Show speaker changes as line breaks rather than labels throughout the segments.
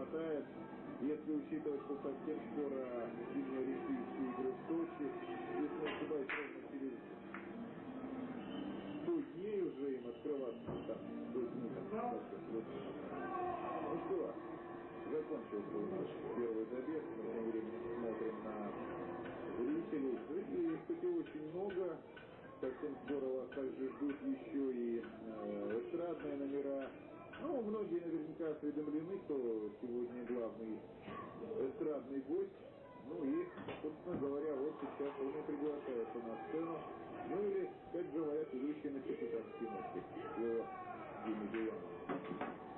хватает. Если учитывать, что совсем скоро зимние Олимпийские игры в Сочи, если не ошибаюсь, ровно через 100 дней уже им открываться там, 100 дней, там, Ну что, закончился у нас первый забег, мы тем временем смотрим на зрителей. Зрителей, кстати, очень много. Совсем скоро вас также ждут еще и э, эстрадные номера, ну, многие наверняка осведомлены, кто сегодня главный эстрадный гость. Ну и, собственно говоря, вот сейчас он и приглашается на сцену. Ну или, как говорят, идущий на капитанский мостик. Его Дима Биланов.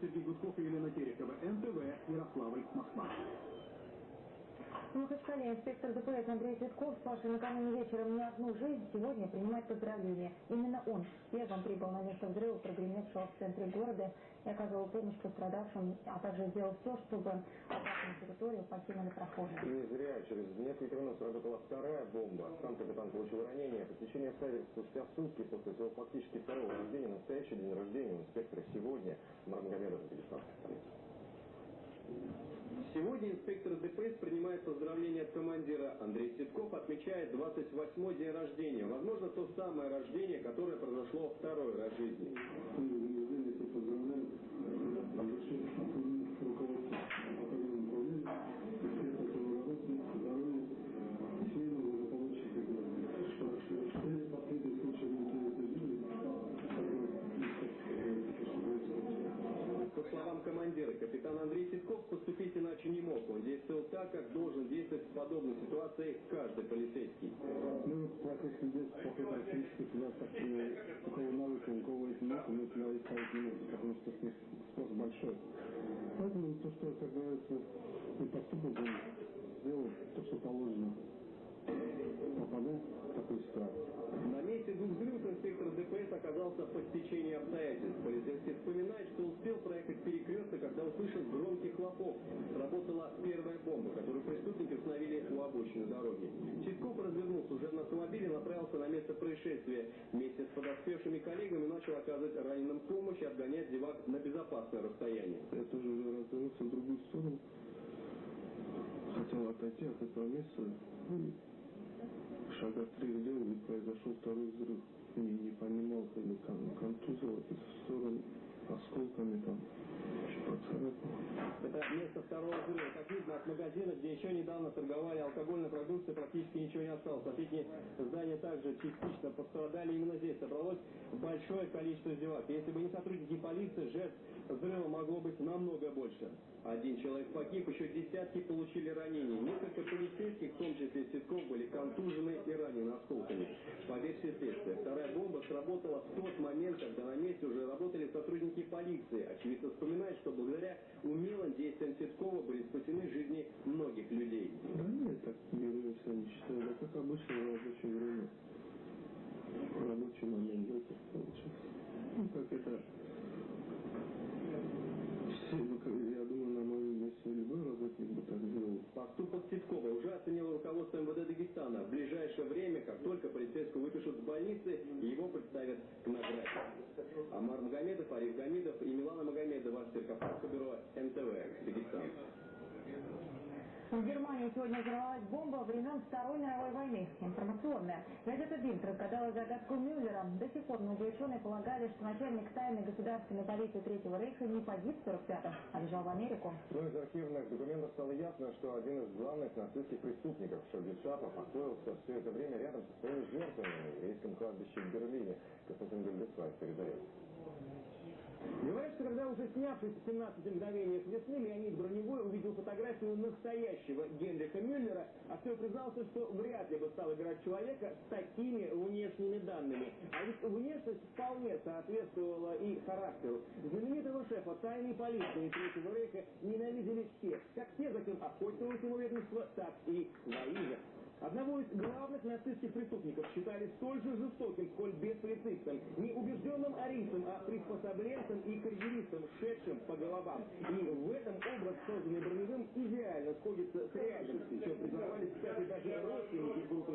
Сергей Гудков Елена Терехова. НТВ, Ярославль, Москва.
Махачкале инспектор ДПС Андрей Цветков, спасший накануне вечером не одну жизнь, сегодня принимает поздравления. Именно он первым прибыл на место взрыва, прогремевшего в центре города, и оказывал помощь пострадавшим, а также сделал все, чтобы опасную территорию покинули прохожие.
Не зря. Через несколько минут сработала вторая бомба. Сам капитан получил ранение. Течение обстоятельств спустя сутки после своего фактически второго рождения, настоящий день рождения у инспектора сегодня, Мармагомедов, Дагестанской столицы.
Сегодня инспектор ДПС принимает поздравления от командира. Андрей Ситков отмечает 28-й день рождения. Возможно, то самое рождение, которое произошло второй раз в жизни. Капитан Андрей Ситков, поступить иначе не мог. Он действовал так, как должен действовать в подобной ситуации каждый полицейский.
Ну, плохих людей, плохой практически всегда так, у кого навыка, у кого есть нет, мы всегда искать не можем, потому что спрос большой. Поэтому то, что, как говорится, и поступок он сделал то, что положено, попадать в такую ситуацию.
На месте двух взрывов инспектор ДПС оказался по стечению обстоятельств. Полицейский вспоминает, что успел проехать перекресток, когда услышал громкий хлопок. Сработала первая бомба, которую преступники установили у обочины дороги. Читков развернулся уже на автомобиле, направился на место происшествия. Вместе с подоспевшими коллегами начал оказывать раненым помощь и отгонять зевак на безопасное расстояние.
Я тоже уже развернулся в другую сторону. Хотел отойти от этого места шага три сделал, и произошел второй взрыв. Не, не понимал, контузило в сторону осколками там
это место второго взрыва. Как видно, от магазина, где еще недавно торговали алкогольной продукцией, практически ничего не осталось. Соседние здания также частично пострадали. Именно здесь собралось большое количество зевак. Если бы не сотрудники полиции, жертв взрыва могло быть намного больше. Один человек погиб, еще десятки получили ранения. Несколько полицейских, в том числе Ситков, были контужены и ранены осколками. По версии следствия, вторая бомба сработала в тот момент, когда на месте уже работали сотрудники полиции. Очевидно вспоминает, что благодаря умелым действиям Ситкова были спасены жизни многих людей.
Да нет, так герои все не считаю. Это как
обычное рабочее время. Рабочий момент, да, получается. Ну,
как это сегодня взорвалась бомба времен Второй мировой войны. Информационная. Газета «Бильд» разгадала загадку Мюллера. До сих пор многие ученые полагали, что начальник тайной государственной полиции Третьего Рейха не погиб в 45-м, а бежал в Америку.
Но из архивных документов стало ясно, что один из главных нацистских преступников Шапа покоился все это время рядом со своими жертвами на еврейском кладбище в Берлине. Константин Гальдесвай передает.
Говорят, что когда уже снявшись в 17 мгновениях весны, Леонид Броневой увидел фотографию настоящего Генриха Мюллера, актер признался, что вряд ли бы стал играть человека с такими внешними данными. А ведь внешность вполне соответствовала и характеру. Знаменитого шефа тайной полиции Третьего Рейха ненавидели все, как те, за кем охотилось его ведомство, так и воины. Одного из главных нацистских преступников считали столь же жестоким, сколь беспрецистым, не убежденным арийцем, а приспособленцем и карьеристом, шедшим по головам. И в этом образ, созданный Броневым, идеально сходится с реальностью, чем признавались, кстати, даже родственники группы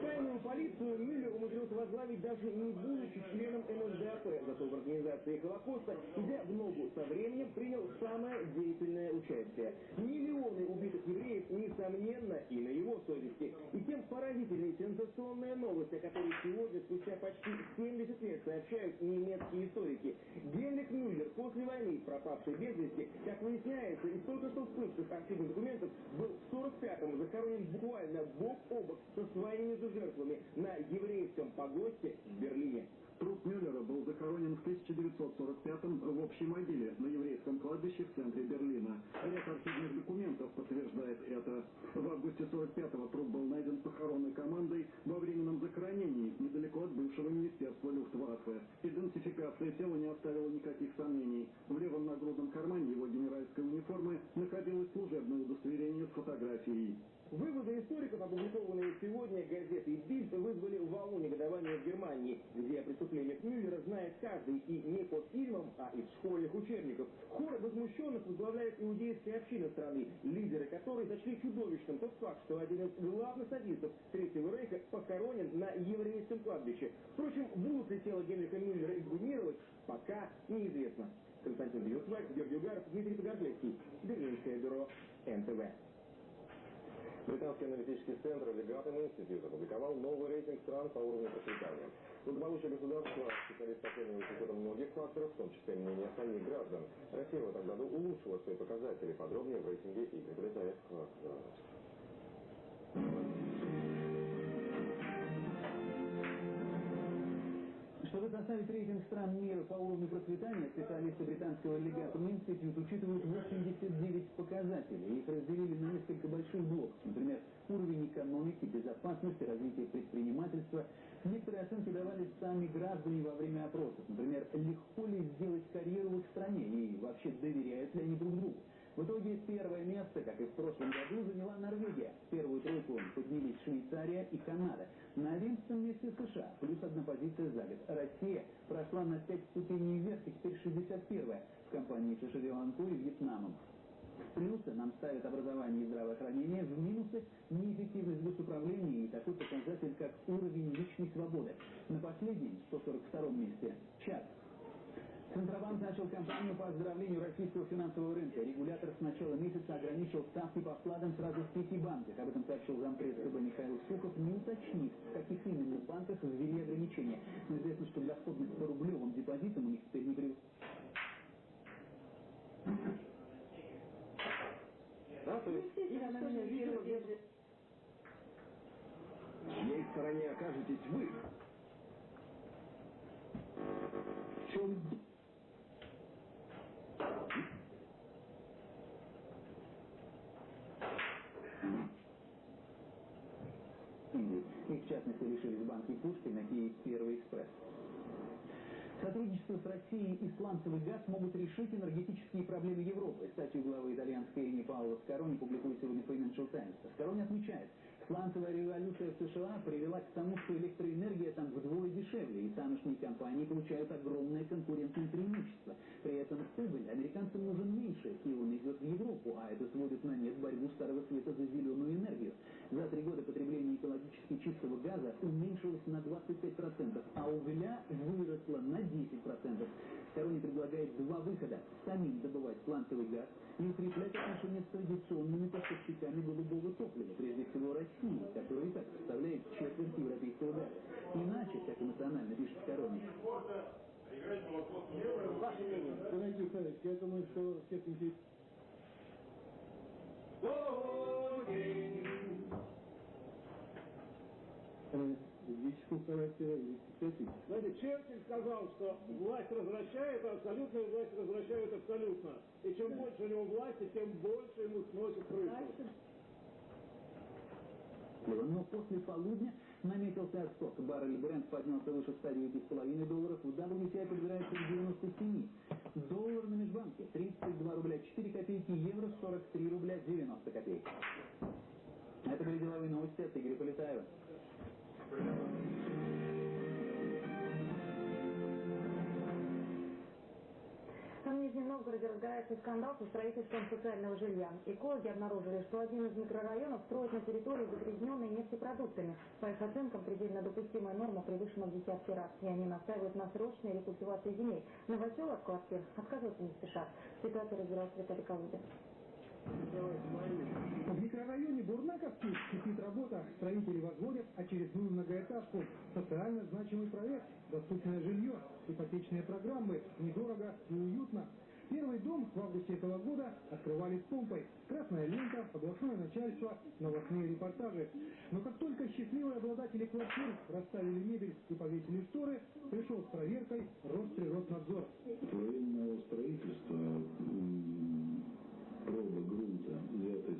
Тайную полицию Мюллер умудрился возглавить даже не будучи членом НСДАП, зато в организации Холокоста, идя в ногу со временем, принял самое деятельное участие. Миллионы убитых евреев, несомненно, и на его совести. И тем поразительнее сенсационная новость, о которой сегодня, спустя почти 70 лет, сообщают немецкие историки. Генрих Мюллер после войны, пропавший без вести, как выясняется, из только что всплывших архивных документов, был в 45-м захоронен буквально бок о бок со своими же жертвами на еврейском погосте в Берлине.
Захоронен в 1945-м в общей могиле на еврейском кладбище в центре Берлина. Ряд архивных документов подтверждает это. В августе 45-го труп был найден похоронной командой во временном захоронении недалеко от бывшего министерства Люфтваффе. Идентификация тела не оставила никаких сомнений. В левом нагрудном кармане его генеральской униформы находилось служебное удостоверение с фотографией.
Выводы историков, опубликованные сегодня газетой «Бильд», вызвали волну негодования в Германии, где о преступлениях Мюллера знает каждый и не по фильмам, а из школьных учебников. Хор возмущенных возглавляет иудейская община страны, лидеры которой сочли чудовищным тот факт, что один из главных садистов Третьего Рейха похоронен на еврейском кладбище. Впрочем, будут ли тело Генриха Мюллера эксгумировать, пока неизвестно. Константин Бьюсвайк, Георгий Угаров, Дмитрий Погордлевский, Берлинское бюро НТВ.
Британский аналитический центр Legatum Institute опубликовал новый рейтинг стран по уровню процветания. Благополучие государства специалист оценивает с учетом многих факторов, в том числе мнения самих граждан. Россия в этом году улучшила свои показатели. Подробнее в рейтинге Игорь Полетаев.
Чтобы составить рейтинг стран мира по уровню процветания, специалисты британского Legatum Institute учитывают 89 показателей. Их разделили на несколько больших блоков. Например, уровень экономики, безопасности, развития предпринимательства. Некоторые оценки давали сами граждане во время опросов. Например, легко ли сделать карьеру в их стране и вообще доверяют ли они друг другу. В итоге первое место, как и в прошлом году, заняла Норвегия. Первую тройку поднялись Швейцария и Канада. На одиннадцатом месте США, плюс одна позиция за год. Россия прошла на пять ступеней вверх и теперь 61-я в компании Шишевеланку и Вьетнамом. В плюсы нам ставят образование и здравоохранение, в минусы неэффективность госуправления и такой показатель, как уровень личной свободы. На последнем, 142 месте, Чад. Центробанк начал кампанию по оздоровлению российского финансового рынка. Регулятор с начала месяца ограничил ставки по вкладам сразу в пяти банках. Об этом сообщил зампресс ЦБ Михаил Сухов, не уточнив, в каких именно банках ввели ограничения. Но известно, что доходность по рублевым депозитам у них теперь не превышает.
Да, то есть.
В чьей стороне окажетесь вы? В чем
Индии. Их, в частности, лишились банки Пушкина и Первый экспресс. Сотрудничество с Россией и сланцевый газ могут решить энергетические проблемы Европы. Статью главы итальянской Эни Паула Скорони публикует сегодня Financial Times. Скорони отмечает, сланцевая революция в США привела к тому, что электроэнергия там вдвое дешевле, и тамошние компании получают огромное конкурентное преимущество. При этом прибыль американцам нужен меньше, и он идет в Европу, а это сводит на нет борьбу Старого Света за зеленую энергию. За три года потребление экологически чистого газа уменьшилось на 25%, а угля выросло на 10%. Скорони предлагает два выхода. Самим добывать сланцевый газ и укреплять отношения с традиционными поставщиками голубого топлива, прежде всего России, которая и так составляет четверть европейского газа. Иначе, как эмоционально пишет Скорони,
Ваше мнение?
Дорогие я думаю, что всех интересует характера или психиатрического.
Знаете, Черчилль сказал, что власть возвращает, а абсолютную власть возвращают абсолютно. И чем больше у него власти, тем больше ему сносит крышу.
Но после полудня наметился отскок. Баррель Брент поднялся выше 109,5 долларов. В WTI подбирается к 97. Доллар на межбанке 32 рубля 4 копейки, евро 43 рубля 90 копеек. Это были деловые новости от Игоря Полетаева.
В Нижнем Новгороде разгорается скандал со строительством социального жилья. Экологи обнаружили, что один из микрорайонов строит на территории, загрязненной нефтепродуктами. По их оценкам, предельно допустимая норма превышена в десятки раз, и они настаивают на срочной рекультивации земель. Новосел от квартир отказываться не спешат. Ситуация разбирался Виталий Калугин.
В микрорайоне Бурнаковский кипит работа. Строители возводят очередную многоэтажку. Социально значимый проект, доступное жилье, ипотечные программы, недорого и уютно. Первый дом в августе этого года открывали с помпой. Красная лента, областное начальство, новостные репортажи. Но как только счастливые обладатели квартир расставили мебель и повесили шторы, пришел с проверкой Росприроднадзор.
Во время строительства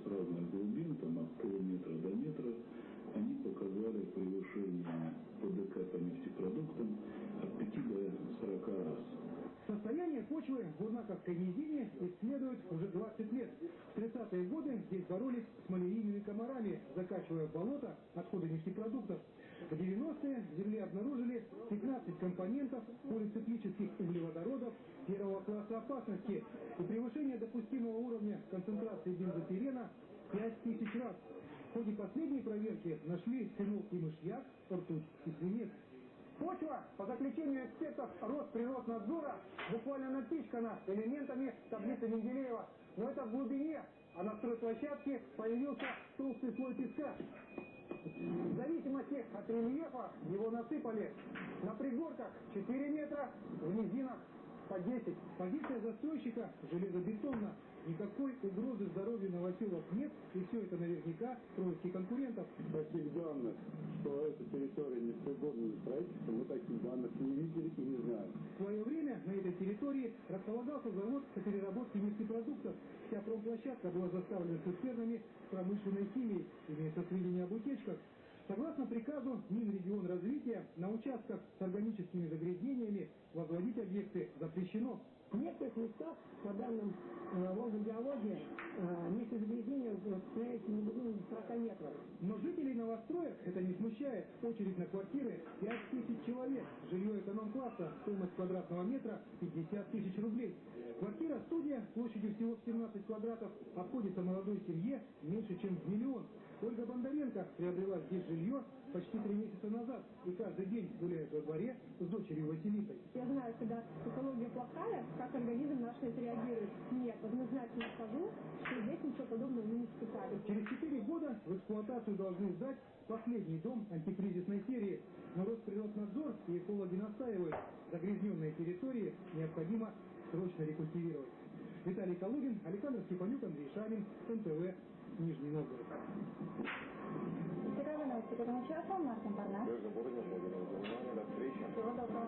разных глубин, там от полуметра до метра, они показали превышение ПДК по нефтепродуктам от 5 до 40 раз.
Состояние почвы в Бурнаковской низине исследуют уже 20 лет. В 30-е годы здесь боролись с малярийными комарами, закачивая в болото отходы нефтепродуктов. В 90-е в земле обнаружили 15 компонентов полициклических углеводородов первого класса опасности и превышение допустимого уровня концентрации бензопирена 5000 раз. В ходе последней проверки нашли фенол и мышьяк, ртуть и свинец. Почва, по заключению экспертов Росприроднадзора, буквально напичкана элементами таблицы Менделеева. Но это в глубине, а на стройплощадке появился толстый слой песка. В зависимости от рельефа его насыпали на пригорках 4 метра, в низинах по 10. Позиция застройщика железобетонна. Никакой угрозы здоровью новоселов нет, и все это наверняка происки конкурентов.
Таких данных, что эта территория не пригодна для строительства, мы таких данных не видели и не знаем.
В свое время на этой территории располагался завод по переработке нефтепродуктов. Вся промплощадка была заставлена цистернами промышленной химией, имеется сведения об утечках. Согласно приказу Минрегион развития, на участках с органическими загрязнениями возводить объекты запрещено.
В некоторых местах, по данным э, Волгогеологии, э, нефтезагрязнение составляет не более 40 метров.
Но жителей новостроек это не смущает. Очередь на квартиры 5 тысяч человек. Жилье эконом-класса, стоимость квадратного метра 50 тысяч рублей. Квартира-студия площадью всего в 17 квадратов обходится молодой семье меньше, чем в миллион. Ольга Бондаренко приобрела здесь жилье почти три месяца назад и каждый день гуляет во дворе с дочерью Василисой.
Я знаю, когда экология плохая, как организм наш реагирует. Нет, однозначно скажу, что здесь ничего подобного мы не испытали.
Через 4 года в эксплуатацию должны сдать последний дом антикризисной серии. Но Росприроднадзор и экологи настаивают, загрязненные территории необходимо срочно рекультивировать. Виталий Калугин, Александр Степанюк, Андрей Шамин, НТВ, Нижний Новгород.
Итоговые новости к этому часу. Мартин Парнас.
Ольга Бородина, благодарю за внимание. До встречи.
Всего доброго.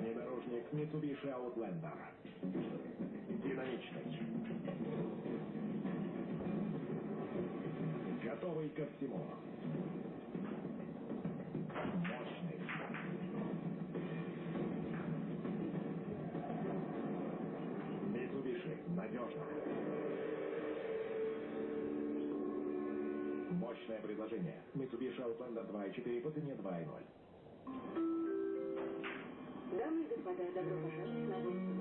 Внедорожник
Mitsubishi Outlander. Ко всему. Мощный. Mitsubishi. Надежно. Мощное предложение. Mitsubishi Outlander 2.4 по цене 2.0.
Дамы и господа, добро пожаловать на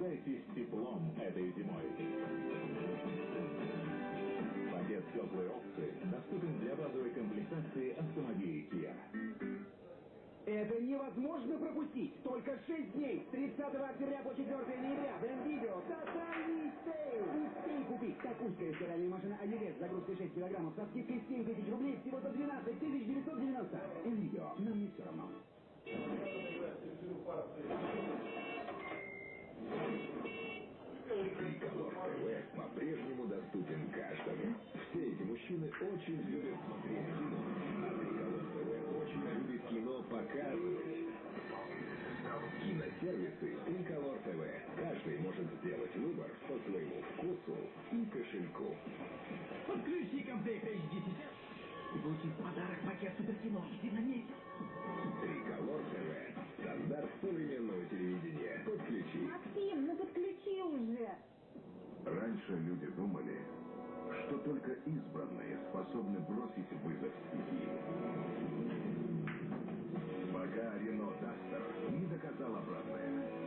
Наслаждайтесь теплом этой зимой. Пакет «Теплые опции» доступен для базовой комплектации автомобилей Kia.
Это невозможно пропустить! Только 6 дней! С 30 октября по 4 ноября в МВидео тотальный sale! Успей купить такущая стиральная машина Авивет с загрузкой 6 килограммов со скидкой 7 тысяч рублей всего за 12 тысяч 990. МВидео. Нам не все равно.
Триколор ТВ по-прежнему доступен каждому. Все эти мужчины очень любят смотреть кино. А Триколор ТВ очень любит кино показывать. Киносервисы Триколор ТВ. Каждый может сделать выбор по своему вкусу и кошельку.
Подключи комплект HD сейчас в подарок пакет суперкино. Иди на месте.
Триколор ТВ. Стандарт современного телевидения. Подключи.
Максим, ну подключи уже.
Раньше люди думали, что только избранные способны бросить вызов стихии. Пока Рено Дастер не доказал обратное.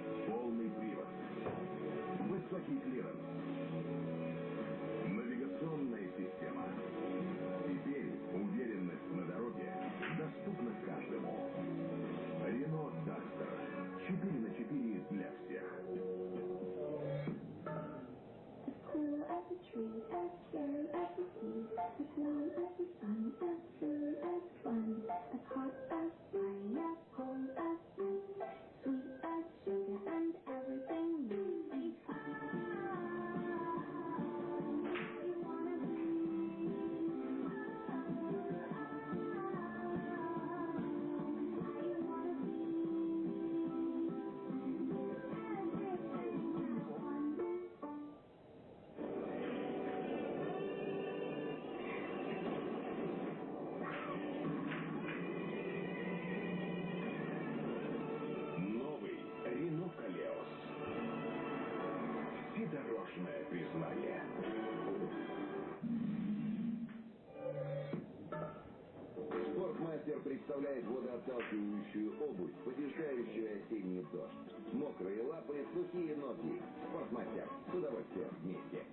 Мокрые лапы, сухие ноги. Спортмастер. С удовольствием вместе.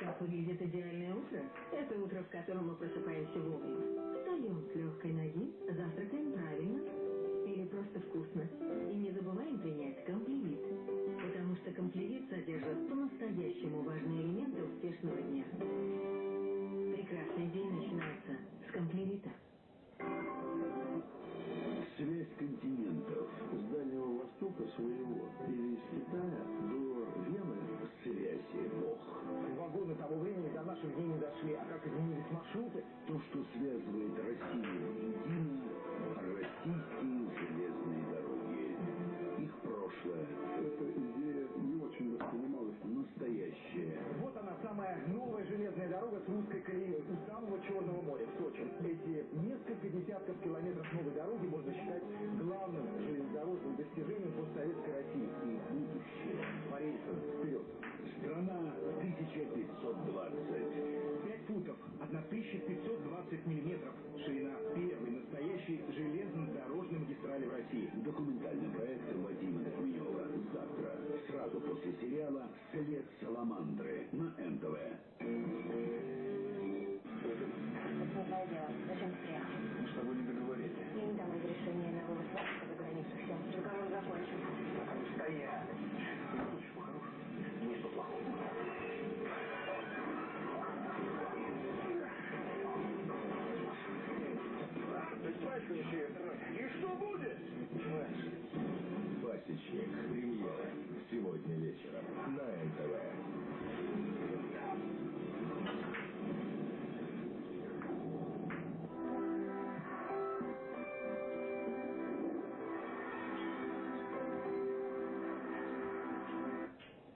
Как выглядит идеальное утро? Это утро, в котором мы просыпаемся
Вагоны того времени до наших дней не дошли, а как изменились маршруты?
То, что связывает Россию воедино, российские железные дороги. Их прошлое. Эта идея не очень воспринималась настоящее.
Вот она, самая новая железная дорога с русской колеей у самого Черного моря, в Сочи. Эти несколько десятков километров новой дороги можно считать главным железнодорожным достижением постсоветской России.
1520.
5 футов, 1520 миллиметров. Ширина первой настоящей железнодорожной магистрали в России.
Документальный проект Вадима Докунева. Завтра, сразу после сериала «След Саламандры» на НТВ.
течение. Премьера. Сегодня вечером на НТВ.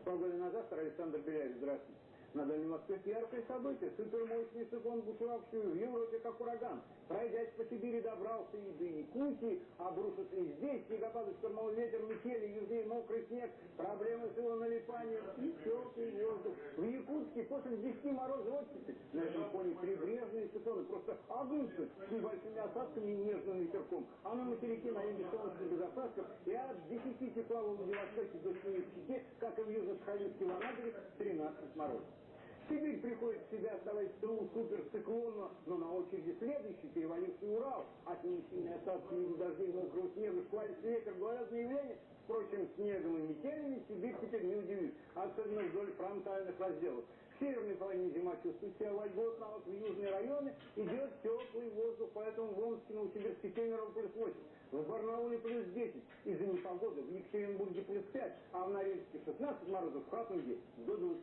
Полгода назад Александр Беляев. Здравствуйте. На Дальнем Востоке яркое событие. Супермощный циклон, бушевавший в Европе как ураган. Пройдясь по Сибири, добрался и до Якутии, обрушится и здесь. Снегопады, штормовой ветер, метели, южнее мокрый снег, проблемы с его налипанием и теплый воздух. В Якутске после 10 морозов оттепель. На этом фоне прибрежные циклоны просто огнутся с небольшими осадками и нежным ветерком. А на материке на юге солнце без осадков и от 10 тепла в Владивостоке до 7 в как и в Южно-Сахалинске в Анадыре, 13 морозов. Сибирь приходит в себя, оставаясь в тылу суперциклона, но на очереди следующий, переваливший Урал. От ним сильные осадки в виде дождей, мокрого снега, шквалистый ветер, гололедное явление. Впрочем, снегом и метелями Сибирь теперь не удивит, особенно вдоль фронтальных разделов. В северной половине зима чувствует себя вольготно, а вот в южные районы идет теплый воздух, поэтому в Омске, Новосибирске, Кемерово плюс 8, в Барнауле плюс 10, из-за непогоды в Екатеринбурге плюс 5, а в Норильске 16 морозов, в Хатунге до 20.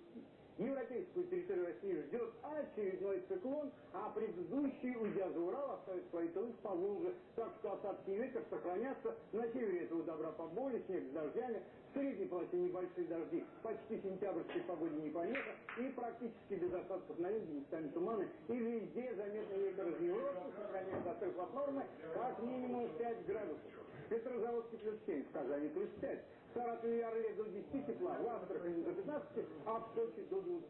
Европейскую территорию России ждет очередной циклон, а предыдущий, уйдя за Урал, оставит свои тылы в Поволжье. Так что осадки и ветер сохранятся. На севере этого добра поболее, снег с дождями. В средней полосе небольшие дожди. Почти сентябрьской погоде не помеха. И практически без осадков на юге, местами туманы. И везде заметный ветер из Европы сохраняется отрыв от нормы как минимум 5 градусов. Петрозаводский плюс 7, в Казани плюс 5. Саратове и Орле до 10 тепла, в Астрахани до 15, а в Сочи до 20.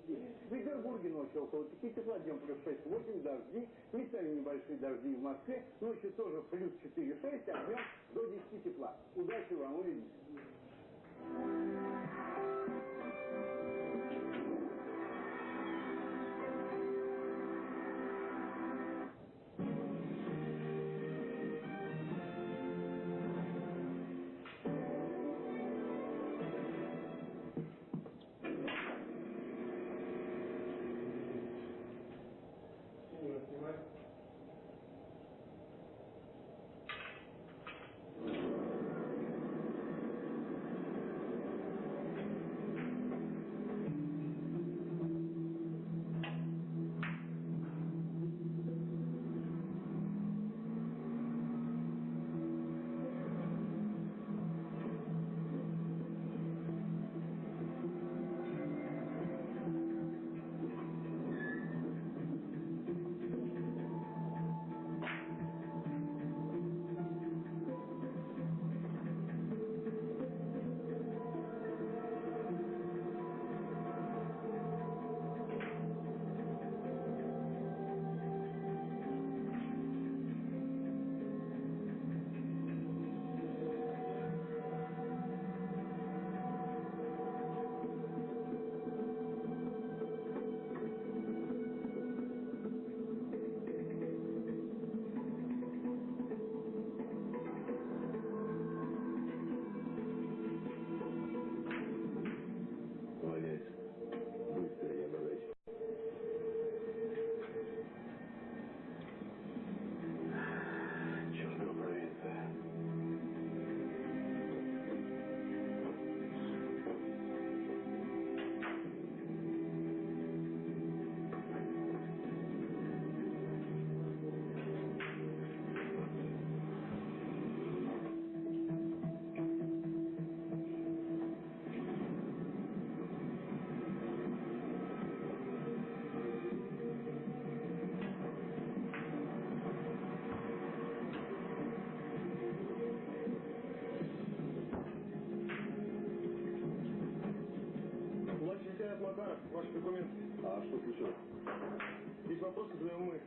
В Петербурге ночью около 5 тепла, днем плюс 6-8, дожди, местами небольшие дожди в Москве, ночью тоже плюс 4-6, а днем до 10 тепла. Удачи вам, увидимся.
Макаров, ваши документы.
А что случилось?
Есть вопросы, задаем мы.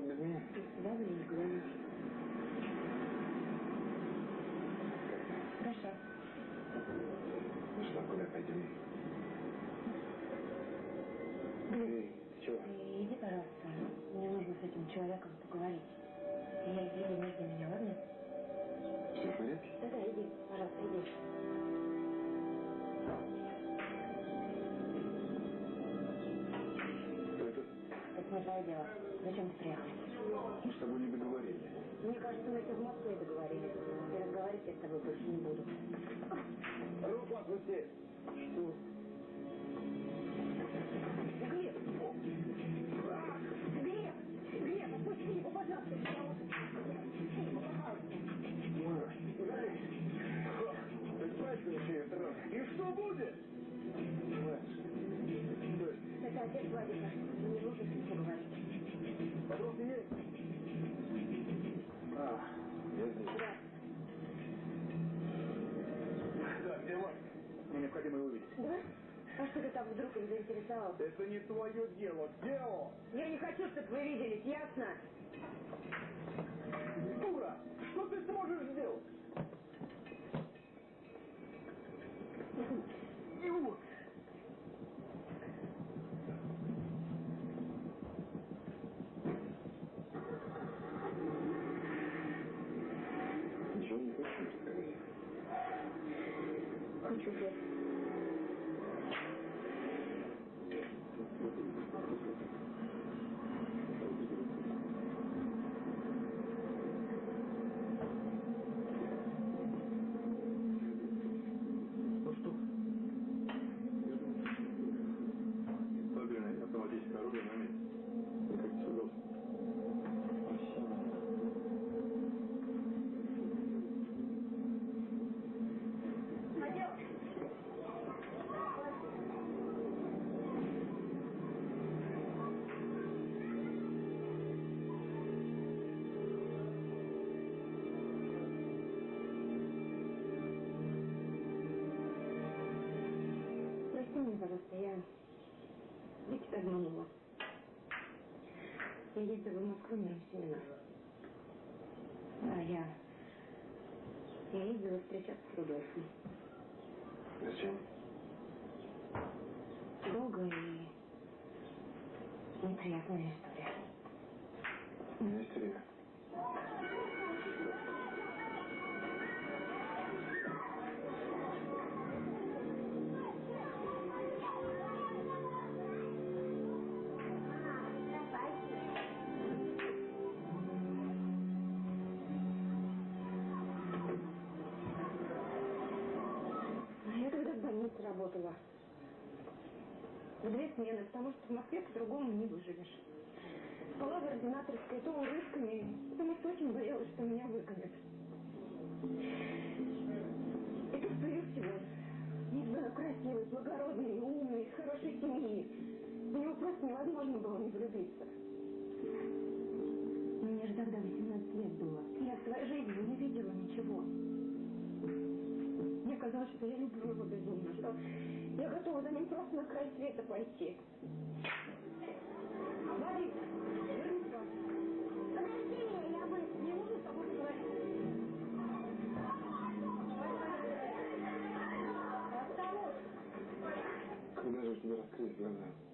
Без меня?
Да, куда нибудь Хорошо.
Ну что, куда пойдем? Ты чего?
Ты иди, пожалуйста. Мне нужно с этим человеком Твое дело. Зачем ты приехал?
Мы с тобой не договорили.
Мне кажется, мы это в Москве договорились. И разговаривать я с тобой больше не буду.
Руку отпусти.
Что?
Глеб! Глеб! Глеб, отпусти его, пожалуйста.
Это не твое дело. Он?
Я не хочу, чтобы вы виделись, ясно?
Дура! Что ты сможешь сделать?
Я ездила в Москву на семинар. Да, я... Я ездила встречаться с Рудольфом.
Зачем?
Долгая и неприятная история.
У меня есть время.
Смены, потому что в Москве по-другому не выживешь. Спала в ординаторской, то урывками, потому что очень боялась, что меня выгонят. И тут появился он. Не знаю, красивый, благородный, умный, из хорошей семьи. В него просто невозможно было не влюбиться. Мне же тогда 18 лет было. Я в своей жизни не видела ничего. Мне казалось, что я люблю его безумно, что я готова за ним просто на край света пойти. Вадик, вернись, Подожди, я бы не могу с тобой поговорить.
Когда же у тебя глаза?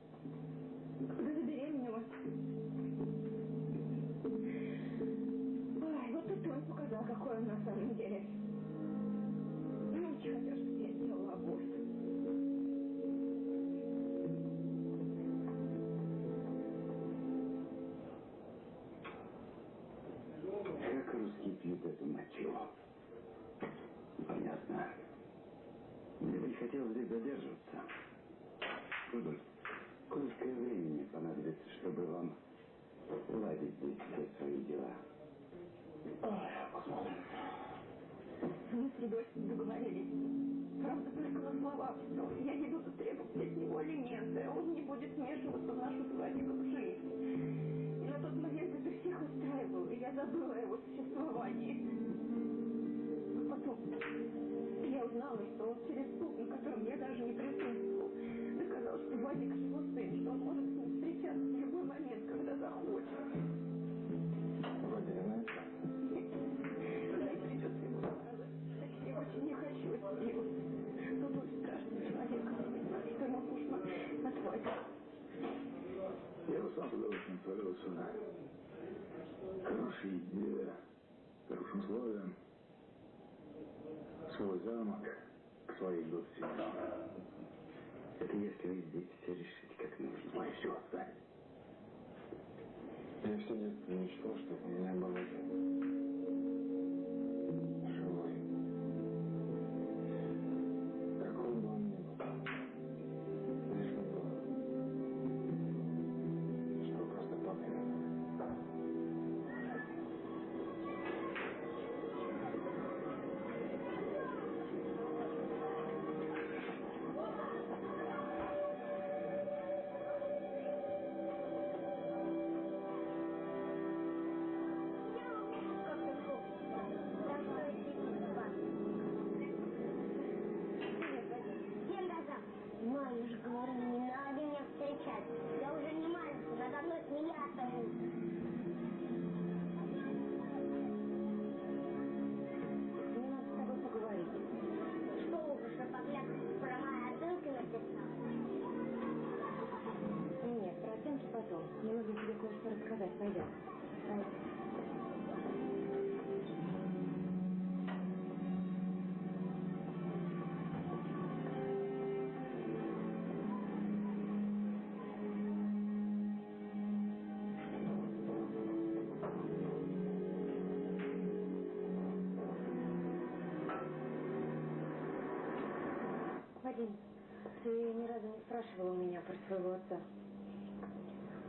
спрашивал меня про своего отца.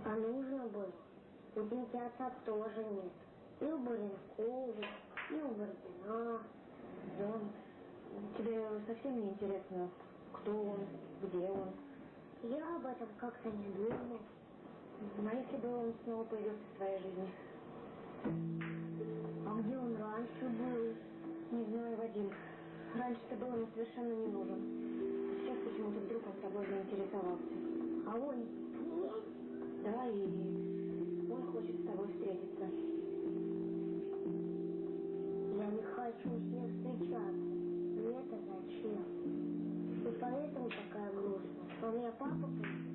А нужно было? У Димки отца тоже нет. И у Баренкова, и у Бородина.
Да. Тебе совсем не интересно, кто он, где он?
Я об этом как-то не думала.
Ну, а если бы он снова появился в своей жизни?
А где он раньше был?
Не знаю, Вадим. Раньше ты был мне совершенно не нужен почему тут вдруг он тобой заинтересовался.
А он...
Да, и он хочет с тобой встретиться.
Я не хочу с ним встречаться. Мне это зачем? И поэтому такая грустная.
А
у меня
папа...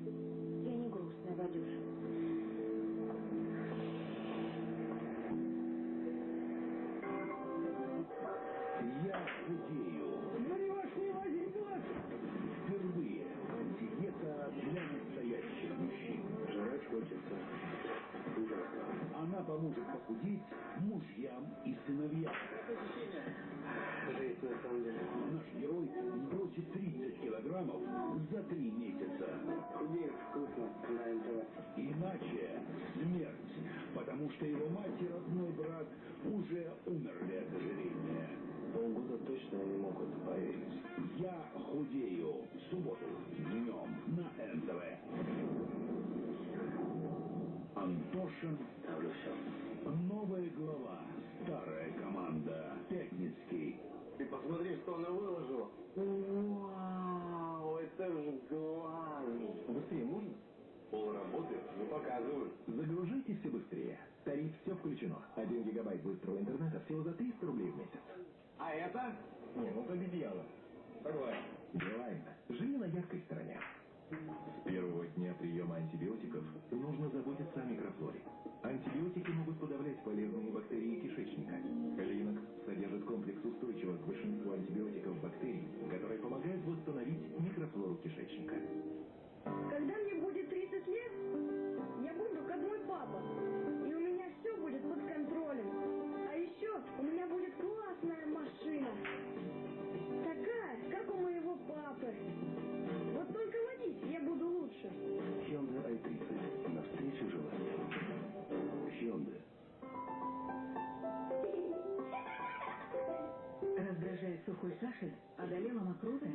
кашель, одолела
мокроты?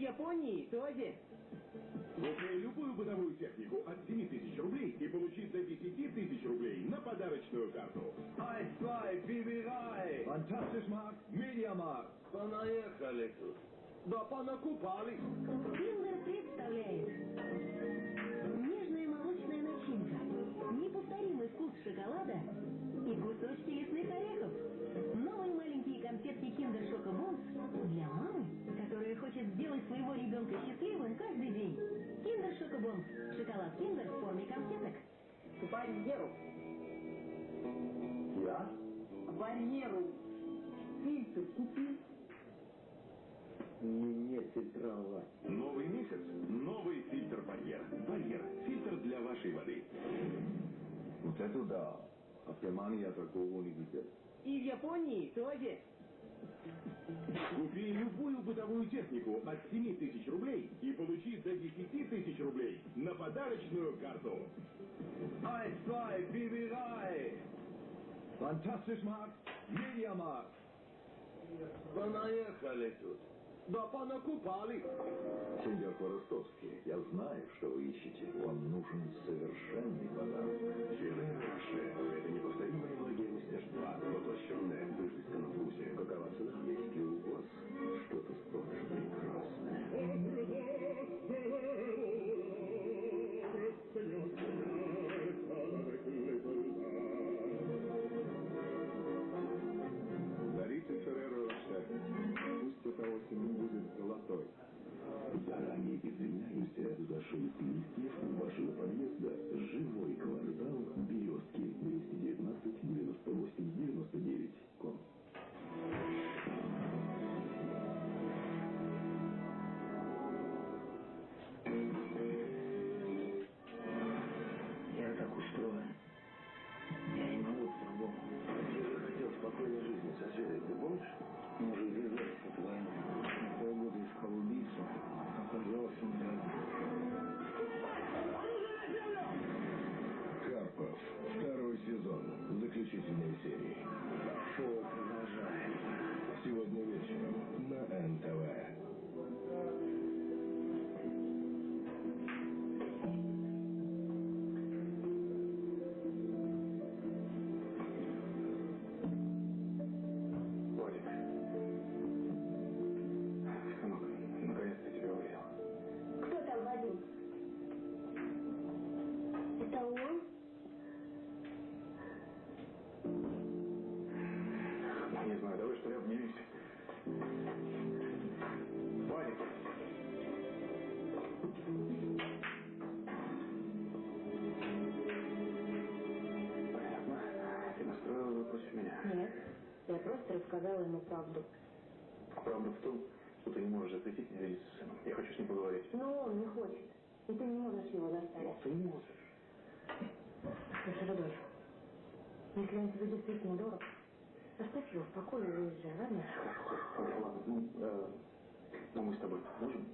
Японии тоже.
Купи любую бытовую технику от 7 тысяч рублей и получи до 10 тысяч рублей на подарочную карту.
Ай-свай, выбирай!
Fantastisch Markt, Media Markt.
Понаехали тут. Да понакупали.
Киндер представляет нежная молочная начинка, неповторимый вкус шоколада и кусочки лесных орехов. Новые маленькие конфетки Kinder Schoko-Bons для мамы, которая хочет сделать своего ребенка счастливым каждый день. Kinder Schoko-Bons. Шоколад Киндер в форме конфеток.
Барьеру.
Я?
Барьеру. Фильтр купи.
Не, не фильтровать.
Новый месяц, новый фильтр барьер. Барьер, фильтр для вашей воды. Вот это да. А в Германии такого не видел.
И в Японии тоже.
Купи любую бытовую технику от 7 тысяч рублей и получи до 10 тысяч рублей на подарочную карту.
Ай-свай, выбирай!
Fantastisch Markt, Media Markt.
Понаехали тут. Да понакупали.
Сеньор Хворостовский, я знаю, что вы ищете. Вам нужен совершенный подарок. Филе Раше. Это неповторимое магия мастерства, воплощенная в изысканном вкусе. Какова цена? Есть ли у вас что-то столь прекрасное? Дарите Ферреро Роше. Пусть эта осень будет золотой. Извиняемся за шелест листьев вашего подъезда. Живой квартал Березки 219 98 99
рассказала ему правду.
Правда в том, что ты не можешь запретить мне видеться с сыном. Я хочу с ним поговорить.
Но он не хочет. И ты не можешь его заставить.
Но ты можешь.
Слушай, Рудольф, если он тебе действительно дорог, оставь его в покое и уезжай, ладно?
Хорошо, ладно. Ну, э, ну, мы с тобой можем?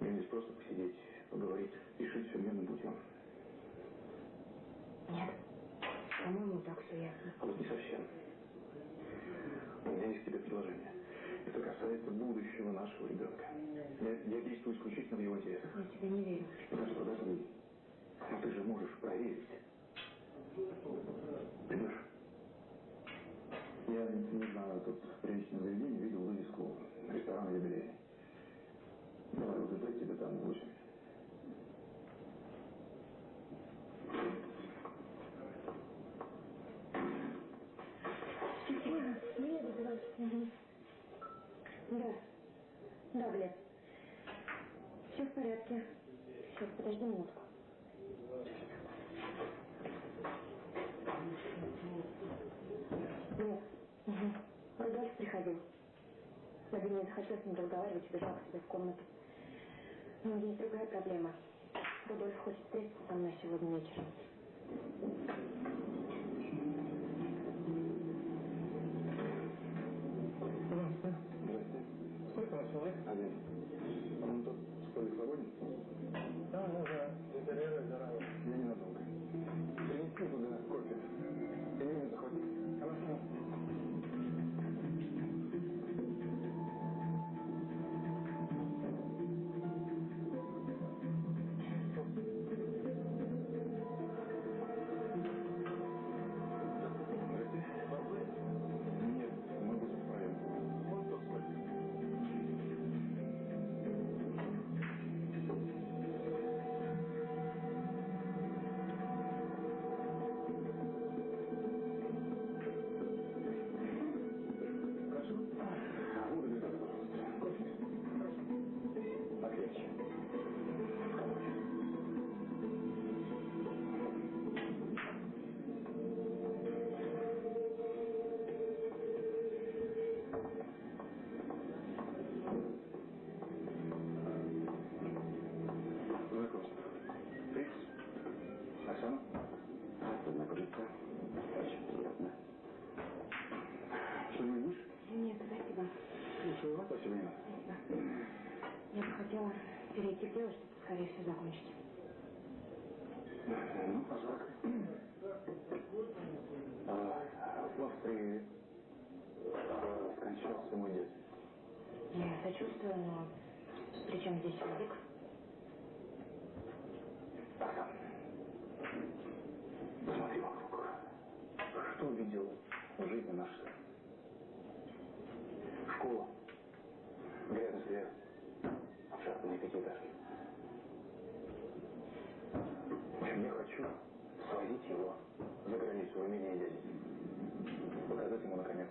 Мне здесь просто посидеть, поговорить, решить все мирным путем.
Нет. По-моему, так все ясно.
А вот не совсем предложение. Это касается будущего нашего ребенка. Я, я действую исключительно в его интересах.
Я тебе не верю.
Подожди, подожди. Но ты же можешь проверить. Понимаешь? Я не знаю, тут в приличном заведении видел вывеску ресторан юбилей. Давай уже дать тебе там
8 Да. Да, блядь. Все в порядке. Сейчас, подожди минутку. Нет. Угу. Рудольф приходил. Владимир, не хотел с ним разговаривать, убежал к себе в комнате. Ну, Но есть другая проблема. Рудольф хочет встретиться со мной сегодня вечером.
Здравствуйте. Здравствуйте. Сколько вас человек? Один. А вон тот столик свободен? Да, да, да. Интерьеры, здорово. Я ненадолго. Принеси туда Ну, пожалуйста. А, В скончался мой дед.
Я сочувствую, но при чем здесь язык?
Посмотри вокруг. Что увидел в жизни наш сын? Школа, грязный свет, обшарпанные пятиэтажки. В общем, я хочу свозить его за границу в имение дяди. Показать ему, наконец,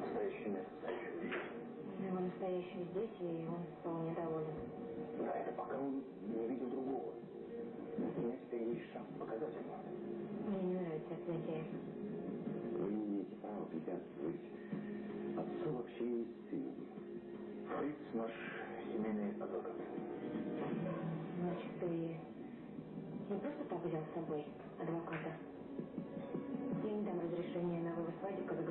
настоящий мир.
Его настоящий здесь, и он вполне доволен.
Да, это пока он не увидел другого. У меня теперь есть шанс показать ему.
Мне не нравится это затея.
Вы не имеете права препятствовать отцу в общении с сыном. Фриц наш семейный адвокат.
Значит, ты не просто так взял с собой адвоката? Я не дам разрешения на вывоз Вадика за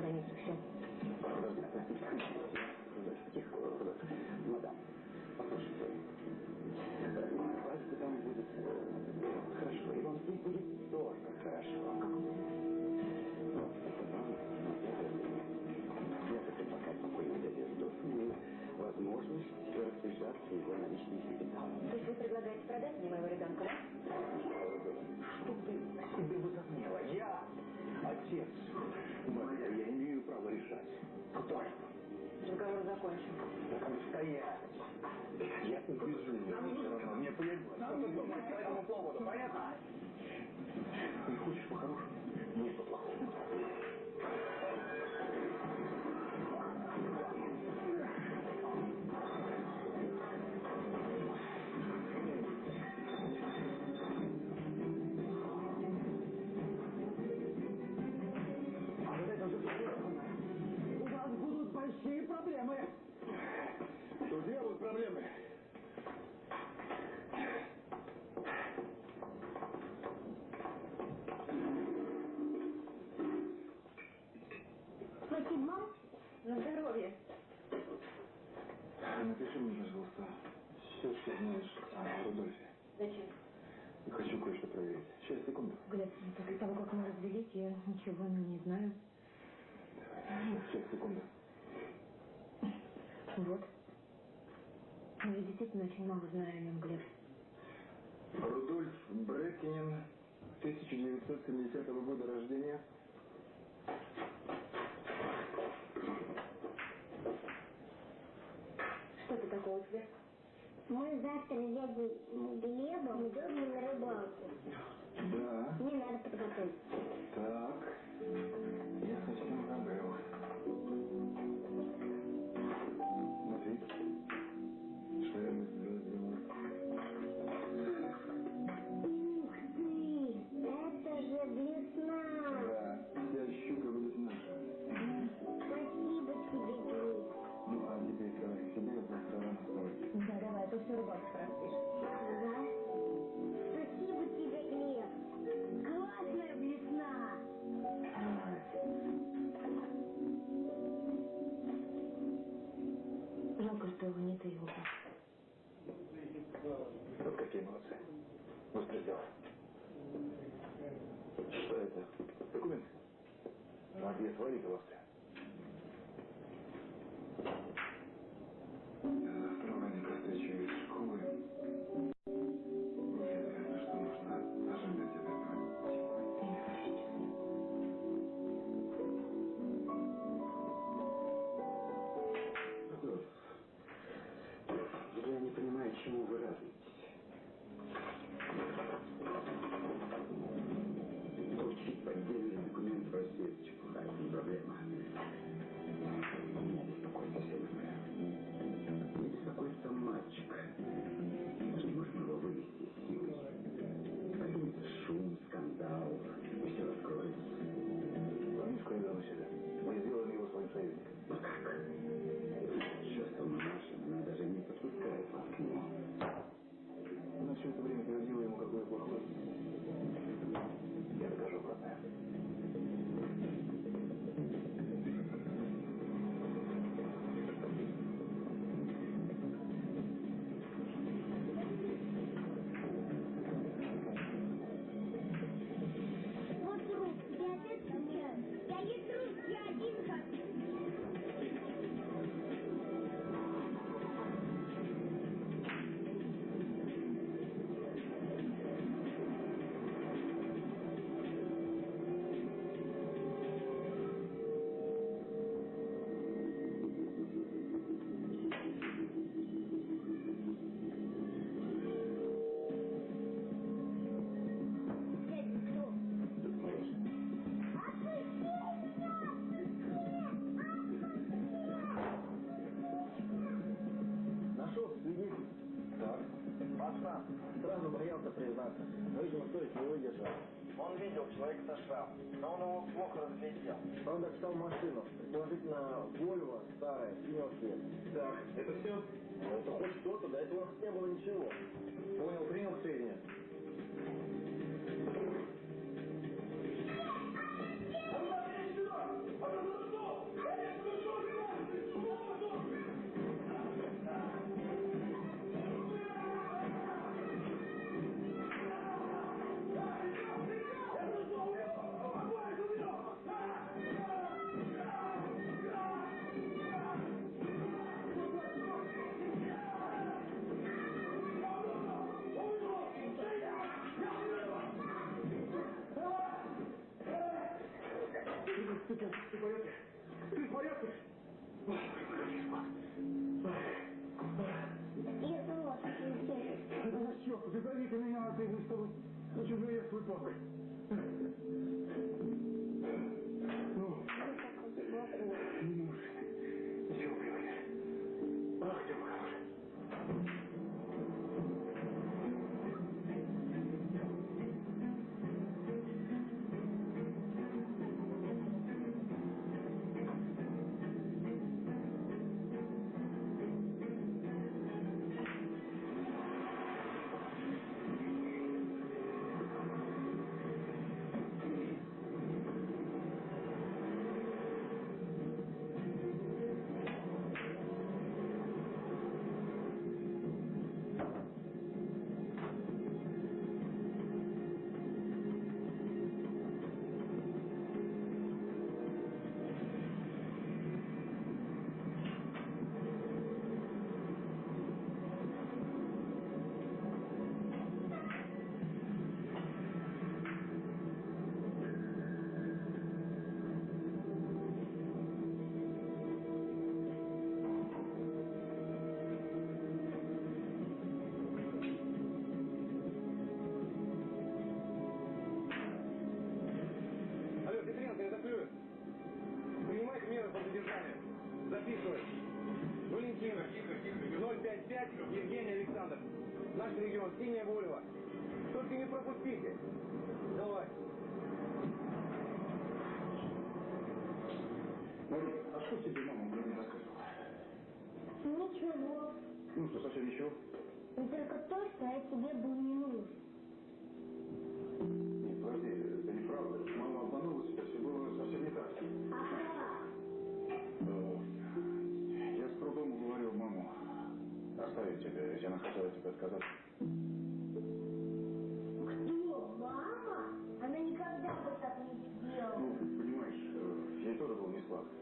Напиши мне, пожалуйста, все, что знаешь о Рудольфе.
Зачем?
Хочу кое-что проверить. Сейчас, секунду.
Глеб, после того, как мы развелись, я ничего не знаю.
Сейчас, секунду.
Вот. Я действительно очень много знаю о нем, Глеб.
Рудольф Брекинин, 1970 года рождения.
Что ты такого тебе?
Мы завтра с дядей Глебом идем на рыбалку.
Да.
Мне надо подготовиться.
Так.
Человека со шрамом, но он его плохо разглядел.
Он достал машину, предположительно, Вольво, старая, синего цвета.
Так, это все?
Ну, это хоть что-то, до этого не было ничего.
Понял, принял к
Ты, ты, ты в порядке? Ты в порядке?
Я совсем здесь.
Это за что? Ты меня, а ты мы с тобой на чужие свой
задержанию. Записывай. Валентин. 055 Евгений Александр. Наш регион, Синяя Вольва. Только не пропустите. Давай.
Мария, а что тебе мама мне рассказывала?
Ничего.
Ну что, совсем ничего?
И только то, что я тебе был не нужен.
Нет, подожди, это неправда. Ведь она хотела тебе отказаться.
Кто? Мама? Она никогда бы так не сделала.
Ну, понимаешь, э, ей тоже было не сладко.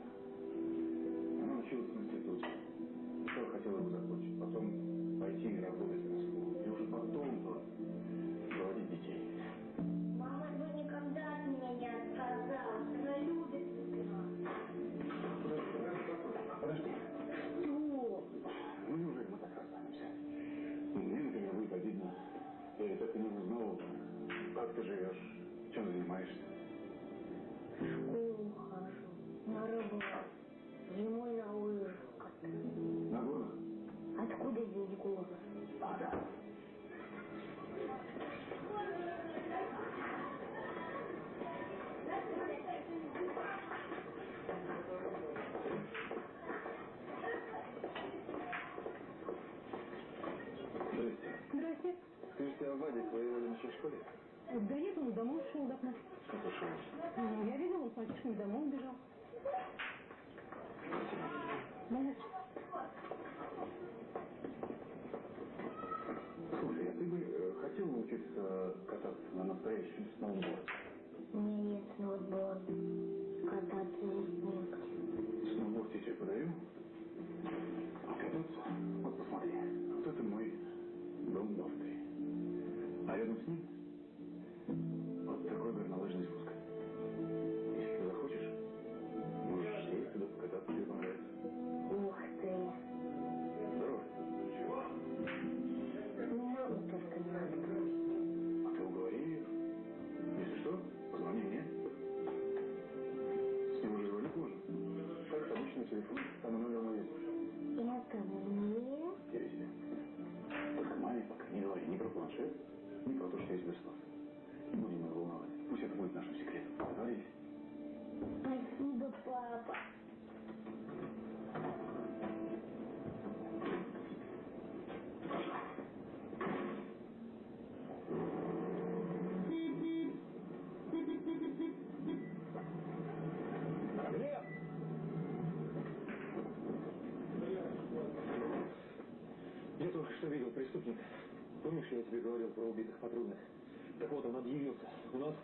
На настоящем сноуборде?
У меня нет сноуборда. Кататься здесь негде.
Сноуборд я тебе подарю. А кататься?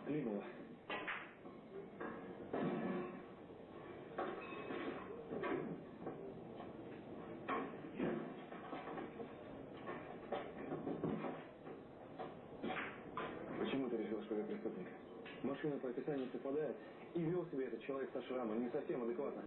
Климово. Почему ты решил, что я преступник? Машина по описанию совпадает, и вел себя этот человек со шрамом не совсем адекватно.